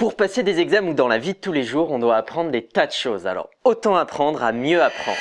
Pour passer des examens ou dans la vie de tous les jours, on doit apprendre des tas de choses, alors autant apprendre à mieux apprendre.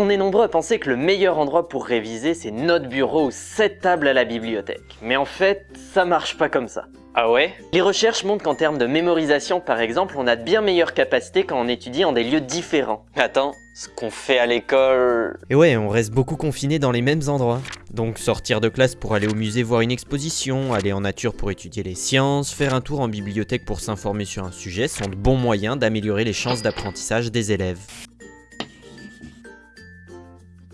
On est nombreux à penser que le meilleur endroit pour réviser, c'est notre bureau ou cette table à la bibliothèque. Mais en fait, ça marche pas comme ça. Ah ouais? Les recherches montrent qu'en termes de mémorisation, par exemple, on a de bien meilleures capacités quand on étudie en des lieux différents. Attends, ce qu'on fait à l'école... Et ouais, on reste beaucoup confiné dans les mêmes endroits. Donc sortir de classe pour aller au musée voir une exposition, aller en nature pour étudier les sciences, faire un tour en bibliothèque pour s'informer sur un sujet sont de bons moyens d'améliorer les chances d'apprentissage des élèves.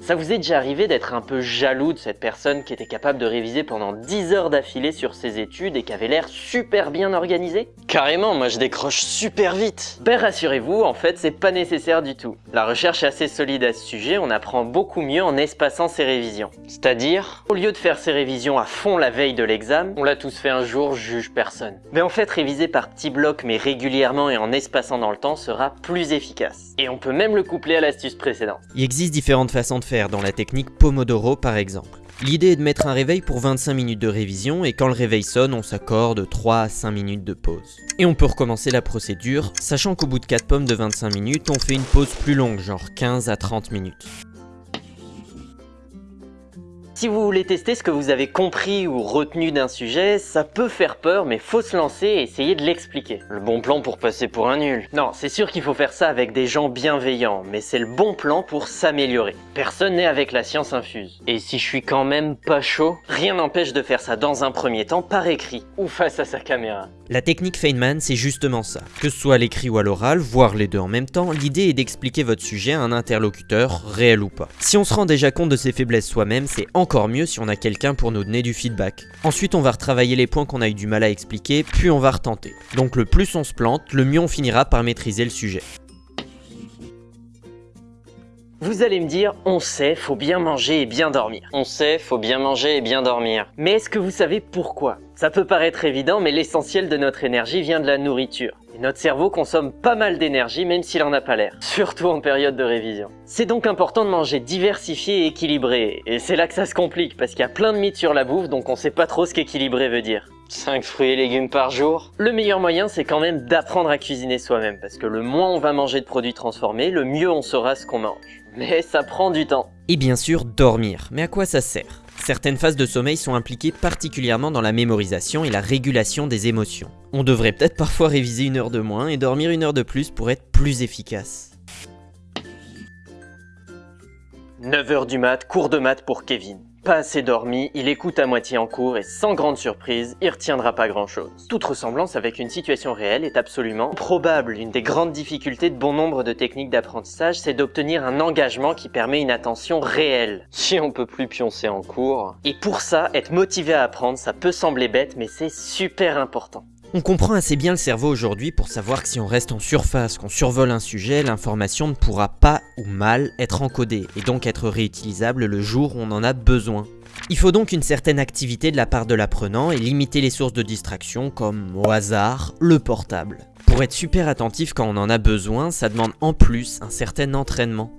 Ça vous est déjà arrivé d'être un peu jaloux de cette personne qui était capable de réviser pendant 10 heures d'affilée sur ses études et qui avait l'air super bien organisée Carrément, moi je décroche super vite Ben rassurez-vous, en fait c'est pas nécessaire du tout. La recherche est assez solide à ce sujet, on apprend beaucoup mieux en espaçant ses révisions. C'est-à-dire? Au lieu de faire ses révisions à fond la veille de l'examen, on l'a tous fait un jour, juge personne. Mais en fait réviser par petits blocs mais régulièrement et en espaçant dans le temps sera plus efficace. Et on peut même le coupler à l'astuce précédente. Il existe différentes façons de faire dans la technique Pomodoro par exemple. L'idée est de mettre un réveil pour 25 minutes de révision et quand le réveil sonne, on s'accorde 3 à 5 minutes de pause. Et on peut recommencer la procédure, sachant qu'au bout de 4 pommes de 25 minutes, on fait une pause plus longue, genre 15 à 30 minutes. Si vous voulez tester ce que vous avez compris ou retenu d'un sujet, ça peut faire peur, mais faut se lancer et essayer de l'expliquer. Le bon plan pour passer pour un nul. Non, c'est sûr qu'il faut faire ça avec des gens bienveillants, mais c'est le bon plan pour s'améliorer. Personne n'est avec la science infuse. Et si je suis quand même pas chaud, rien n'empêche de faire ça dans un premier temps par écrit, ou face à sa caméra. La technique Feynman, c'est justement ça. Que ce soit à l'écrit ou à l'oral, voire les deux en même temps, l'idée est d'expliquer votre sujet à un interlocuteur, réel ou pas. Si on se rend déjà compte de ses faiblesses soi-même, c'est encore mieux si on a quelqu'un pour nous donner du feedback. Ensuite, on va retravailler les points qu'on a eu du mal à expliquer, puis on va retenter. Donc le plus on se plante, le mieux on finira par maîtriser le sujet. Vous allez me dire, on sait, faut bien manger et bien dormir. On sait, faut bien manger et bien dormir. Mais est-ce que vous savez pourquoi? Ça peut paraître évident, mais l'essentiel de notre énergie vient de la nourriture. Et notre cerveau consomme pas mal d'énergie même s'il en a pas l'air, surtout en période de révision. C'est donc important de manger diversifié et équilibré, et c'est là que ça se complique, parce qu'il y a plein de mythes sur la bouffe, donc on sait pas trop ce qu'équilibré veut dire. 5 fruits et légumes par jour Le meilleur moyen, c'est quand même d'apprendre à cuisiner soi-même, parce que le moins on va manger de produits transformés, le mieux on saura ce qu'on mange. Mais ça prend du temps. Et bien sûr, dormir. Mais à quoi ça sert? Certaines phases de sommeil sont impliquées particulièrement dans la mémorisation et la régulation des émotions. On devrait peut-être parfois réviser une heure de moins et dormir une heure de plus pour être plus efficace. 9h du mat, cours de maths pour Kevin. Pas assez dormi, il écoute à moitié en cours et sans grande surprise, il retiendra pas grand chose. Toute ressemblance avec une situation réelle est absolument probable. Une des grandes difficultés de bon nombre de techniques d'apprentissage, c'est d'obtenir un engagement qui permet une attention réelle. Si on peut plus pioncer en cours... Et pour ça, être motivé à apprendre, ça peut sembler bête, mais c'est super important. On comprend assez bien le cerveau aujourd'hui pour savoir que si on reste en surface, qu'on survole un sujet, l'information ne pourra pas ou mal être encodée et donc être réutilisable le jour où on en a besoin. Il faut donc une certaine activité de la part de l'apprenant et limiter les sources de distraction comme au hasard le portable. Pour être super attentif quand on en a besoin, ça demande en plus un certain entraînement.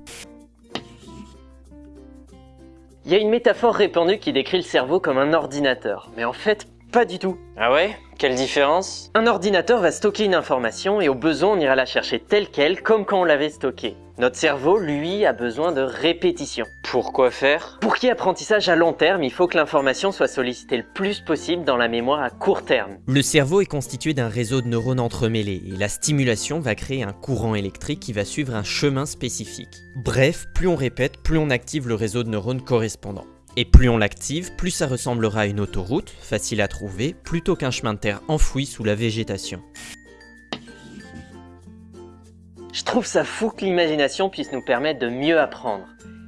Il y a une métaphore répandue qui décrit le cerveau comme un ordinateur, mais en fait pas du tout. Ah ouais? Quelle différence? Un ordinateur va stocker une information et au besoin on ira la chercher telle qu'elle comme quand on l'avait stockée. Notre cerveau, lui, a besoin de répétition. Pourquoi faire? Pour qu'il y ait apprentissage à long terme, il faut que l'information soit sollicitée le plus possible dans la mémoire à court terme. Le cerveau est constitué d'un réseau de neurones entremêlés et la stimulation va créer un courant électrique qui va suivre un chemin spécifique. Bref, plus on répète, plus on active le réseau de neurones correspondant. Et plus on l'active, plus ça ressemblera à une autoroute, facile à trouver, plutôt qu'un chemin de terre enfoui sous la végétation. Je trouve ça fou que l'imagination puisse nous permettre de mieux apprendre.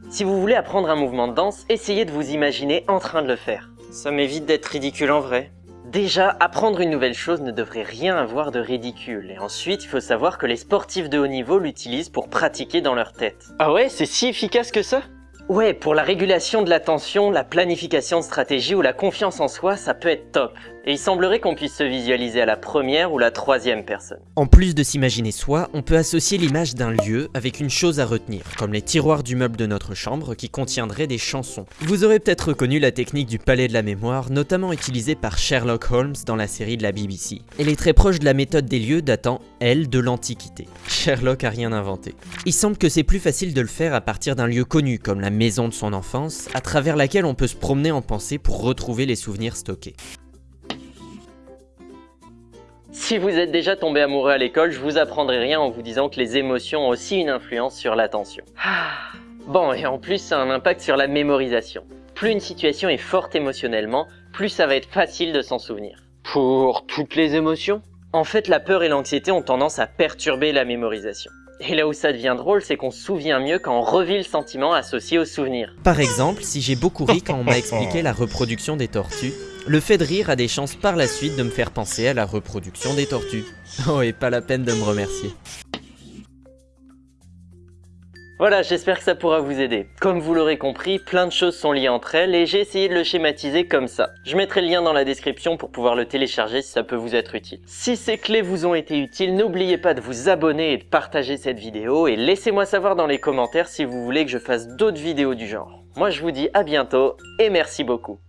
Si vous voulez apprendre un mouvement de danse, essayez de vous imaginer en train de le faire. Ça m'évite d'être ridicule en vrai. Déjà, apprendre une nouvelle chose ne devrait rien avoir de ridicule. Et ensuite, il faut savoir que les sportifs de haut niveau l'utilisent pour pratiquer dans leur tête. Ah ouais, c'est si efficace que ça? Ouais, pour la régulation de l'attention, la planification de stratégie ou la confiance en soi, ça peut être top. Et il semblerait qu'on puisse se visualiser à la première ou la troisième personne. En plus de s'imaginer soi, on peut associer l'image d'un lieu avec une chose à retenir, comme les tiroirs du meuble de notre chambre qui contiendraient des chansons. Vous aurez peut-être reconnu la technique du palais de la mémoire, notamment utilisée par Sherlock Holmes dans la série de la BBC. Elle est très proche de la méthode des lieux datant, elle, de l'Antiquité. Sherlock a rien inventé. Il semble que c'est plus facile de le faire à partir d'un lieu connu, comme la maison de son enfance, à travers laquelle on peut se promener en pensée pour retrouver les souvenirs stockés. Si vous êtes déjà tombé amoureux à l'école, je vous apprendrai rien en vous disant que les émotions ont aussi une influence sur l'attention. Ah. Bon, et en plus, ça a un impact sur la mémorisation. Plus une situation est forte émotionnellement, plus ça va être facile de s'en souvenir. Pour toutes les émotions? En fait, la peur et l'anxiété ont tendance à perturber la mémorisation. Et là où ça devient drôle, c'est qu'on se souvient mieux quand on revit le sentiment associé au souvenir. Par exemple, si j'ai beaucoup ri quand on m'a expliqué la reproduction des tortues, le fait de rire a des chances par la suite de me faire penser à la reproduction des tortues. Oh, et pas la peine de me remercier. Voilà, j'espère que ça pourra vous aider. Comme vous l'aurez compris, plein de choses sont liées entre elles et j'ai essayé de le schématiser comme ça. Je mettrai le lien dans la description pour pouvoir le télécharger si ça peut vous être utile. Si ces clés vous ont été utiles, n'oubliez pas de vous abonner et de partager cette vidéo et laissez-moi savoir dans les commentaires si vous voulez que je fasse d'autres vidéos du genre. Moi je vous dis à bientôt et merci beaucoup.